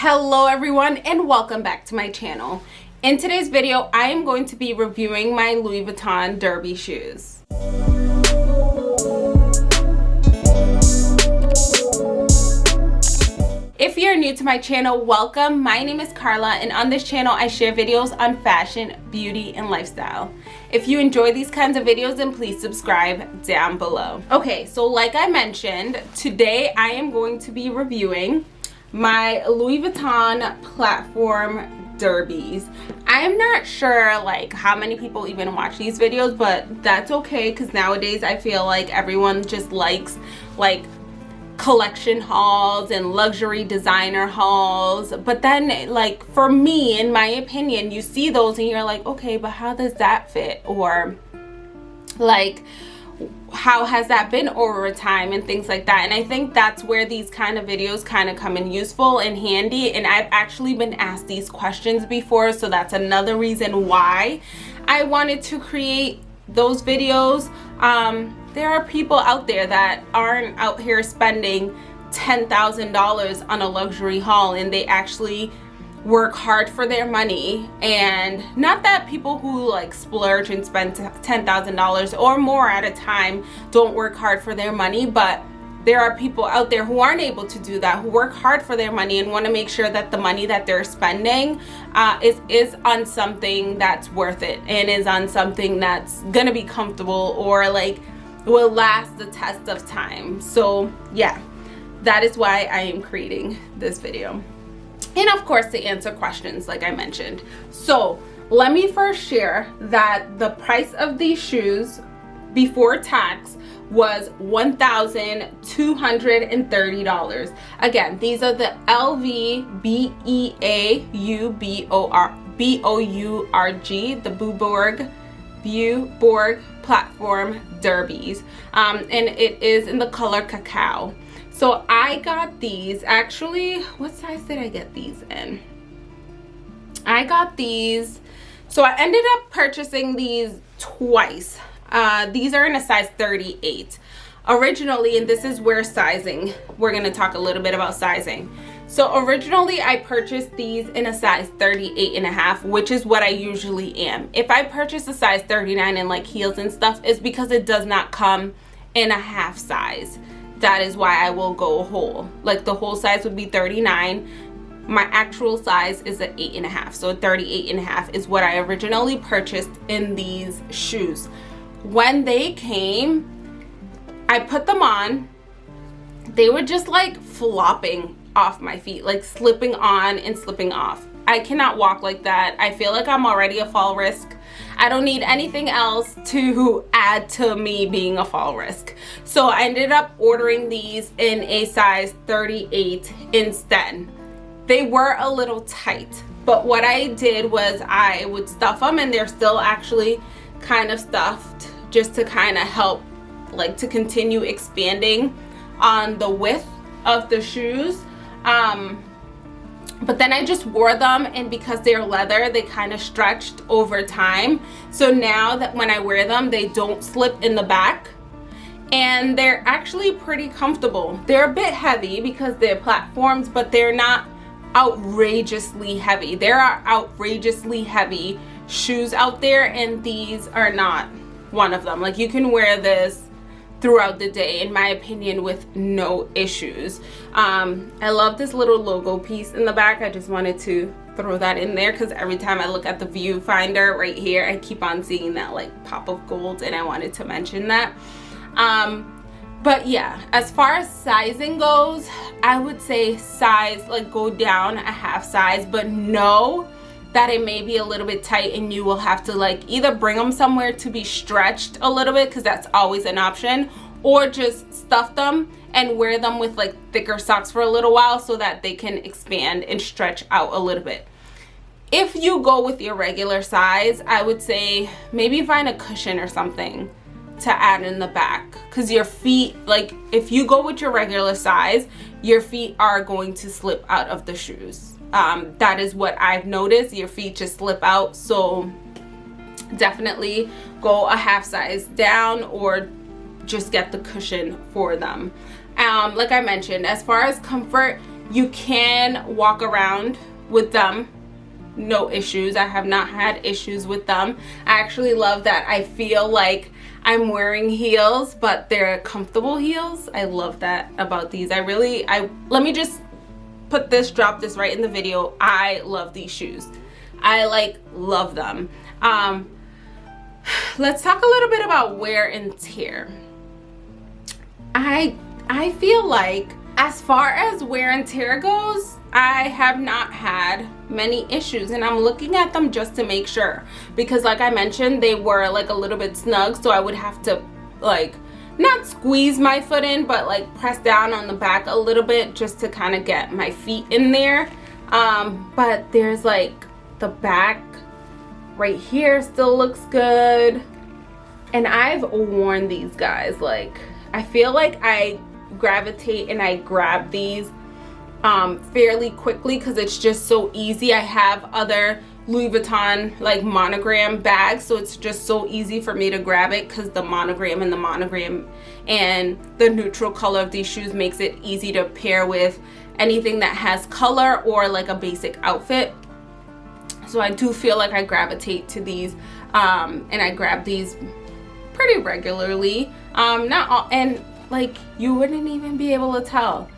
Hello everyone and welcome back to my channel. In today's video, I am going to be reviewing my Louis Vuitton Derby shoes. If you're new to my channel, welcome. My name is Carla and on this channel I share videos on fashion, beauty, and lifestyle. If you enjoy these kinds of videos, then please subscribe down below. Okay, so like I mentioned, today I am going to be reviewing my Louis Vuitton platform derbies. I am not sure like how many people even watch these videos but that's okay because nowadays i feel like everyone just likes like collection hauls and luxury designer hauls. But then like for me in my opinion you see those and you're like okay but how does that fit? Or like how has that been over time and things like that. And i think that's where these kind of videos kind of come in useful and handy. And i've actually been asked these questions before so that's another reason why i wanted to create those videos. Um, there are people out there that aren't out here spending $10,000 on a luxury haul and they actually work hard for their money and not that people who like splurge and spend $10,000 or more at a time don't work hard for their money but there are people out there who aren't able to do that who work hard for their money and want to make sure that the money that they're spending uh, is is on something that's worth it and is on something that's gonna be comfortable or like will last the test of time. So yeah that is why I am creating this video and of course to answer questions like I mentioned. So let me first share that the price of these shoes before tax was $1,230. Again, these are the LV B-E-A-U-B-O-R B-O-U-R-G, the Beaubourg Beaubourg platform derbies. Um, and it is in the color cacao so i got these. Actually what size did i get these in? I got these. So i ended up purchasing these twice. Uh, these are in a size 38 originally and this is where sizing we're going to talk a little bit about sizing. So originally i purchased these in a size 38 and a half which is what i usually am. If i purchase a size 39 and like heels and stuff it's because it does not come in a half size that is why I will go whole. Like the whole size would be 39. My actual size is an eight and a half. So 38 and a half is what I originally purchased in these shoes. When they came, I put them on. They were just like flopping off my feet, like slipping on and slipping off. I cannot walk like that. I feel like I'm already a fall risk I don't need anything else to add to me being a fall risk. So I ended up ordering these in a size 38 instead. They were a little tight, but what I did was I would stuff them and they're still actually kind of stuffed just to kind of help like to continue expanding on the width of the shoes. Um, but then I just wore them and because they're leather they kind of stretched over time. So now that when I wear them they don't slip in the back and they're actually pretty comfortable. They're a bit heavy because they're platforms but they're not outrageously heavy. There are outrageously heavy shoes out there and these are not one of them. Like you can wear this throughout the day in my opinion with no issues. Um, i love this little logo piece in the back. I just wanted to throw that in there because every time i look at the viewfinder right here i keep on seeing that like pop of gold and i wanted to mention that. Um, but yeah as far as sizing goes i would say size like go down a half size but no that it may be a little bit tight and you will have to like either bring them somewhere to be stretched a little bit because that's always an option or just stuff them and wear them with like thicker socks for a little while so that they can expand and stretch out a little bit. If you go with your regular size i would say maybe find a cushion or something to add in the back because your feet like if you go with your regular size your feet are going to slip out of the shoes um, that is what I've noticed. Your feet just slip out. So definitely go a half size down or just get the cushion for them. Um, like I mentioned as far as comfort you can walk around with them. No issues. I have not had issues with them. I actually love that. I feel like i'm wearing heels but they're comfortable heels. I love that about these. I really i let me just put this drop this right in the video. I love these shoes. I like love them. Um let's talk a little bit about wear and tear. I i feel like as far as wear and tear goes I have not had many issues and I'm looking at them just to make sure. Because like I mentioned they were like a little bit snug so I would have to like not squeeze my foot in but like press down on the back a little bit just to kind of get my feet in there um, but there's like the back right here still looks good and I've worn these guys like I feel like I gravitate and I grab these um, fairly quickly because it's just so easy. I have other Louis Vuitton like monogram bag so it's just so easy for me to grab it because the monogram and the monogram and the neutral color of these shoes makes it easy to pair with anything that has color or like a basic outfit. So I do feel like I gravitate to these um, and I grab these pretty regularly. Um, not all and like you wouldn't even be able to tell.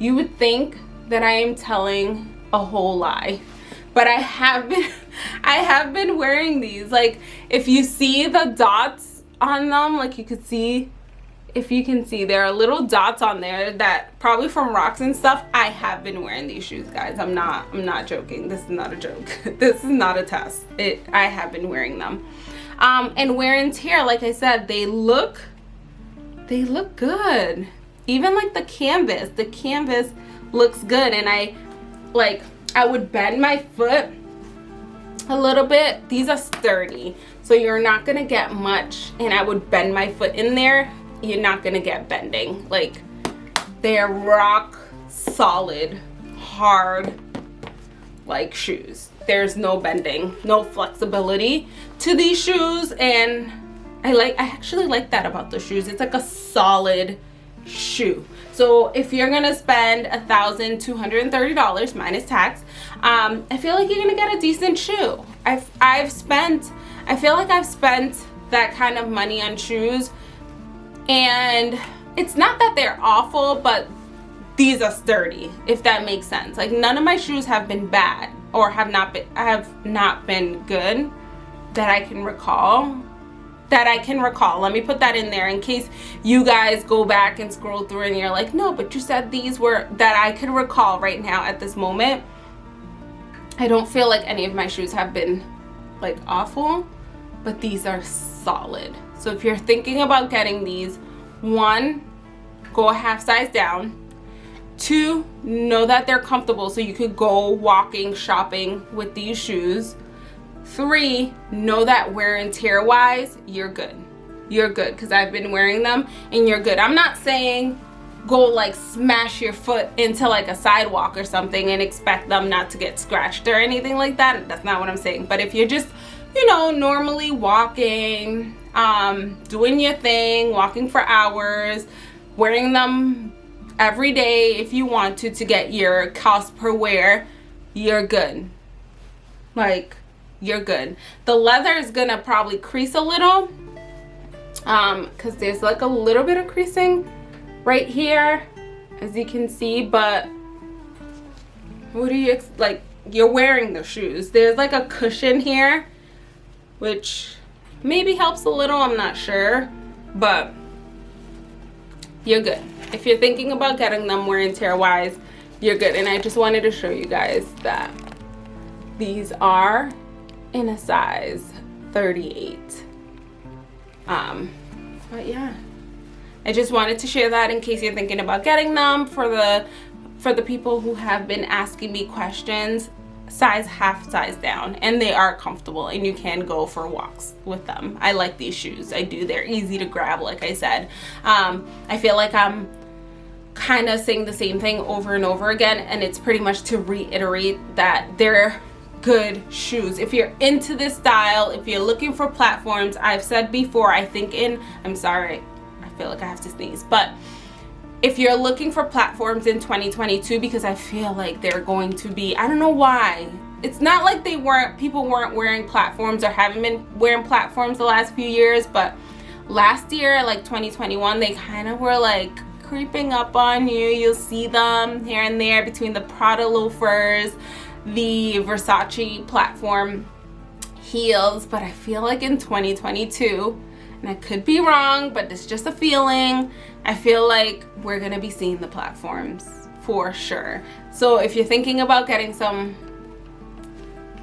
You would think that I am telling a whole lie but I have been I have been wearing these. Like if you see the dots on them like you could see if you can see there are little dots on there that probably from rocks and stuff. I have been wearing these shoes guys. I'm not I'm not joking. This is not a joke. This is not a test. It I have been wearing them. Um and wear and tear like I said they look they look good. Even like the canvas the canvas looks good. And I like I would bend my foot a little bit. These are sturdy so you're not gonna get much and I would bend my foot in there. You're not gonna get bending. Like they're rock solid hard like shoes. There's no bending no flexibility to these shoes and I like I actually like that about the shoes. It's like a solid shoe. So if you're gonna spend a thousand two hundred and thirty dollars minus tax um, i feel like you're gonna get a decent shoe. I've i've spent i feel like i've spent that kind of money on shoes and it's not that they're awful but these are sturdy if that makes sense. Like none of my shoes have been bad or have not been have not been good that i can recall that I can recall. Let me put that in there in case you guys go back and scroll through and you're like, no, but you said these were that I can recall right now at this moment. I don't feel like any of my shoes have been like awful, but these are solid. So if you're thinking about getting these, one, go a half size down. Two, know that they're comfortable so you could go walking, shopping with these shoes Three, know that wear and tear wise, you're good. You're good because I've been wearing them and you're good. I'm not saying go like smash your foot into like a sidewalk or something and expect them not to get scratched or anything like that. That's not what I'm saying. But if you're just, you know, normally walking, um, doing your thing, walking for hours, wearing them every day if you want to to get your cost per wear, you're good. Like you're good. The leather is gonna probably crease a little um because there's like a little bit of creasing right here as you can see but what do you like you're wearing the shoes. There's like a cushion here which maybe helps a little i'm not sure but you're good. If you're thinking about getting them wear and tear wise you're good. And i just wanted to show you guys that these are in a size 38 um but yeah. I just wanted to share that in case you're thinking about getting them for the for the people who have been asking me questions size half size down and they are comfortable and you can go for walks with them. I like these shoes. I do. They're easy to grab like i said. Um i feel like i'm kind of saying the same thing over and over again and it's pretty much to reiterate that they're good shoes. If you're into this style if you're looking for platforms i've said before i think in i'm sorry i feel like i have to sneeze but if you're looking for platforms in 2022 because I feel like they're going to be I don't know why. It's not like they weren't people weren't wearing platforms or haven't been wearing platforms the last few years but last year like 2021 they kind of were like creeping up on you. You'll see them here and there between the Prada loafers the Versace platform heels but I feel like in 2022 and I could be wrong but it's just a feeling I feel like we're gonna be seeing the platforms for sure. So if you're thinking about getting some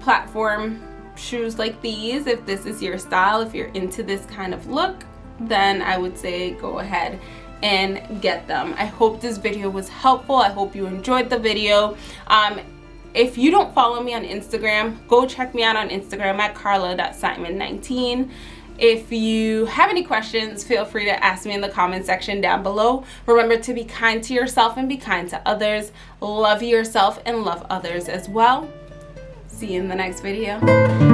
platform shoes like these if this is your style if you're into this kind of look then I would say go ahead and get them. I hope this video was helpful. I hope you enjoyed the video. Um, if you don't follow me on Instagram go check me out on Instagram at carla.simon19 if you have any questions, feel free to ask me in the comment section down below. Remember to be kind to yourself and be kind to others. Love yourself and love others as well. See you in the next video.